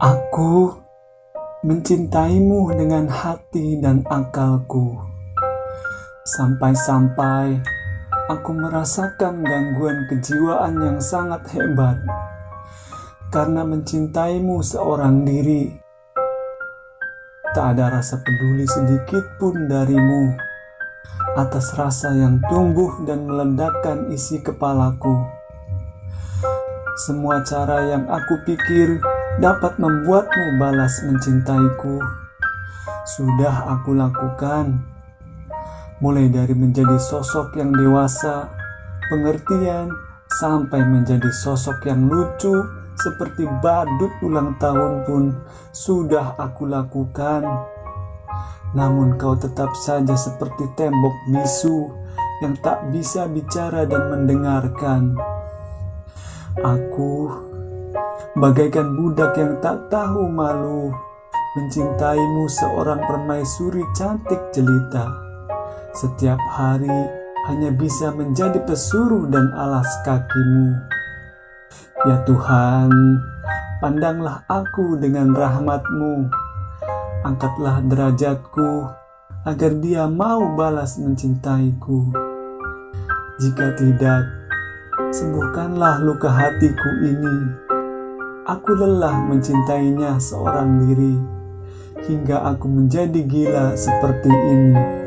Aku mencintaimu dengan hati dan akalku, sampai-sampai aku merasakan gangguan kejiwaan yang sangat hebat karena mencintaimu seorang diri. Tak ada rasa peduli sedikit pun darimu atas rasa yang tumbuh dan meledakkan isi kepalaku. Semua cara yang aku pikir dapat membuatmu balas mencintaiku. Sudah aku lakukan, mulai dari menjadi sosok yang dewasa, pengertian, sampai menjadi sosok yang lucu seperti badut ulang tahun pun sudah aku lakukan. Namun kau tetap saja seperti tembok bisu yang tak bisa bicara dan mendengarkan. Aku bagaikan budak yang tak tahu malu, mencintaimu seorang permaisuri cantik jelita. Setiap hari hanya bisa menjadi pesuruh dan alas kakimu. Ya Tuhan, pandanglah aku dengan rahmatmu, angkatlah derajatku agar dia mau balas mencintaiku. Jika tidak, sembuhkanlah luka hatiku ini Aku lelah mencintainya seorang diri hingga aku menjadi gila seperti ini.